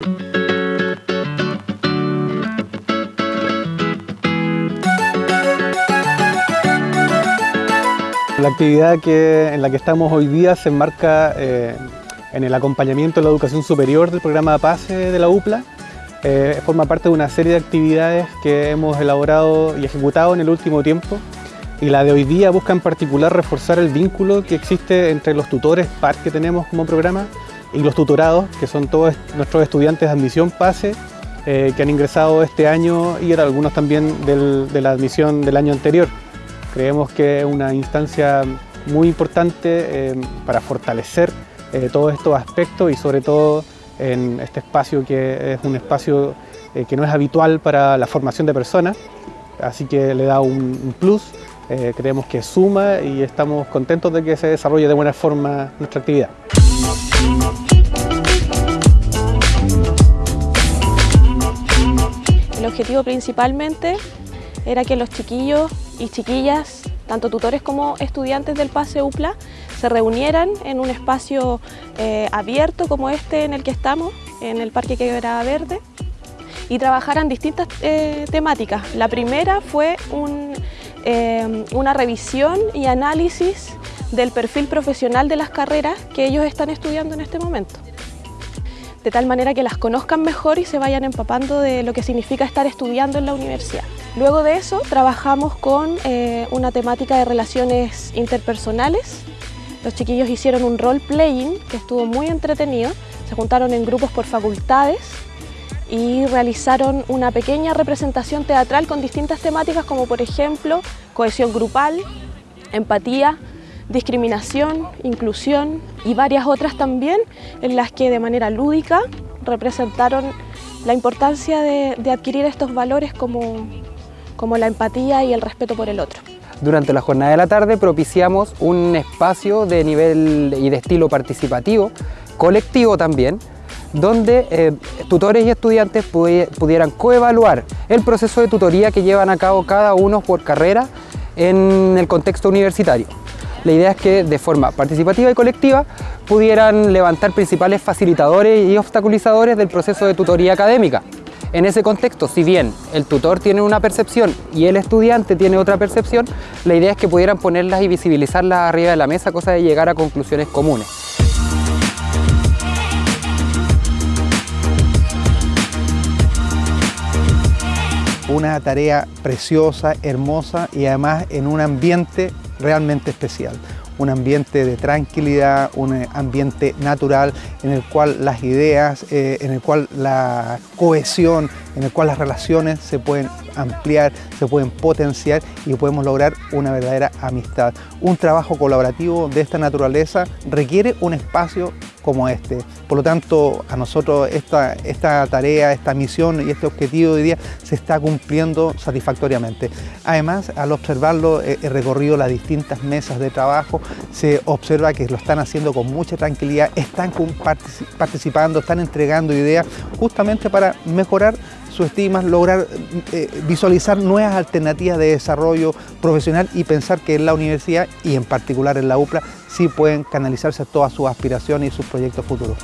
La actividad que, en la que estamos hoy día se enmarca eh, en el acompañamiento de la educación superior del programa PASE de la UPLA. Eh, forma parte de una serie de actividades que hemos elaborado y ejecutado en el último tiempo y la de hoy día busca en particular reforzar el vínculo que existe entre los tutores PAR que tenemos como programa y los tutorados, que son todos nuestros estudiantes de admisión PASE eh, que han ingresado este año y algunos también de la admisión del año anterior. Creemos que es una instancia muy importante eh, para fortalecer eh, todos estos aspectos y sobre todo en este espacio que es un espacio que no es habitual para la formación de personas, así que le da un, plus, creemos que suma y estamos contentos de que se desarrolle de buena forma nuestra actividad. El objetivo principalmente era que los chiquillos y chiquillas, tanto tutores como estudiantes del PASE UPLA, se reunieran en un espacio eh, abierto como este en el que estamos, en el Parque Quebrada Verde, y trabajaran distintas eh, temáticas. La primera fue eh, una revisión y análisis del perfil profesional de las carreras que ellos están estudiando en este momento de tal manera que las conozcan mejor y se vayan empapando de lo que significa estar estudiando en la universidad. Luego de eso trabajamos con eh, una temática de relaciones interpersonales. Los chiquillos hicieron un role-playing que estuvo muy entretenido. Se juntaron en grupos por facultades y realizaron una pequeña representación teatral con distintas temáticas como por ejemplo cohesión grupal, empatía, discriminación, inclusión y varias otras también en las que de manera lúdica representaron la importancia de, adquirir estos valores como, como la empatía y el respeto por el otro. Durante la jornada de la tarde propiciamos un espacio de nivel y de estilo participativo, colectivo también, donde eh, tutores y estudiantes pudieran coevaluar el proceso de tutoría que llevan a cabo cada uno por carrera en el contexto universitario. La idea es que de forma participativa y colectiva pudieran levantar principales facilitadores y obstaculizadores del proceso de tutoría académica. En ese contexto, si bien el tutor tiene una percepción y el estudiante tiene otra percepción, la idea es que pudieran ponerlas y visibilizarlas arriba de la mesa, cosa de llegar a conclusiones comunes. Una tarea preciosa, hermosa y además en un ambiente realmente especial. Un ambiente de tranquilidad, un ambiente natural en el cual las ideas, eh, en el cual la cohesión, en el cual las relaciones se pueden ampliar, se pueden potenciar y podemos lograr una verdadera amistad. Un trabajo colaborativo de esta naturaleza requiere un espacio como este. Por lo tanto, a nosotros esta, esta tarea, esta misión y este objetivo de hoy día se está cumpliendo satisfactoriamente. Además, al observarlo, eh, he recorrido las distintas mesas de trabajo, se observa que lo están haciendo con mucha tranquilidad, están participando, están entregando ideas justamente para mejorar su estima, lograr eh, visualizar nuevas alternativas de desarrollo profesional y pensar que en la universidad y en particular en la UPLA sí pueden canalizarse todas sus aspiraciones y sus proyectos futuros.